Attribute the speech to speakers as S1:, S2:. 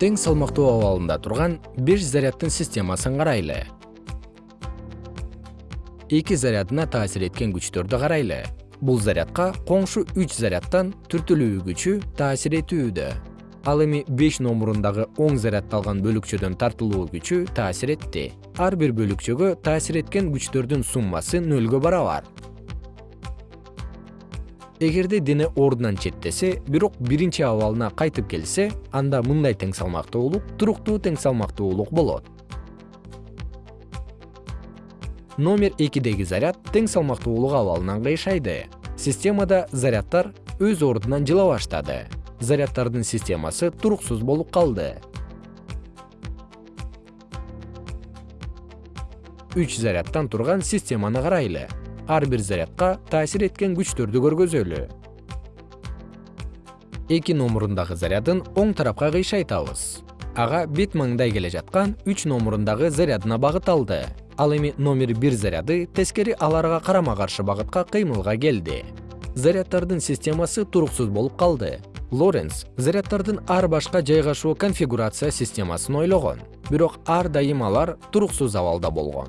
S1: тең салмактуу абалында турган беш заряддын системасын карайлы. Эки зарядына таасир эткен күчтөрдү карайлы. Бул зарядка коңшу үч зарядтан түртүлүү күчү таасир этүүдө. Ал эми беш номурундагы оң заряддалган бөлүкчөдөн тартылуу күчү таасир этти. Ар бир бөлүкчөгө таасир эткен күчтөрдүн суммасы нөлгө барабар эгерде дене ордунан четтесе бирок биринчи абалына кайтып келсе анда мындай тең салмактуулук туруктуу тең салмактуулук болот. Номер экидеги заряд тең салмактуулук абалынан кыйшайды. Системада заряддар өз ордунан жыла баштады. Заряддардын системасы туруксуз болуп калды. Үч заряддан турган системаны карайлы ар бир зарядка таасир эткен күчтөрдү көргөзөлү. Эки номурундагы зарядын оң тарапка кыйшайтабыз ага бет маңдай келе жаткан үч номурундагы зарядына багыт алды. Ал эми номер бир заряды тескери аларга карама каршы багытка кыймылга келди. Заряддардын системасы туруксуз болуп калды. Лоренс заряддардын ар башка жайгашуу конфигурация системасын ойлогон. Бирок ар дайым алар туруксуз абалда болгон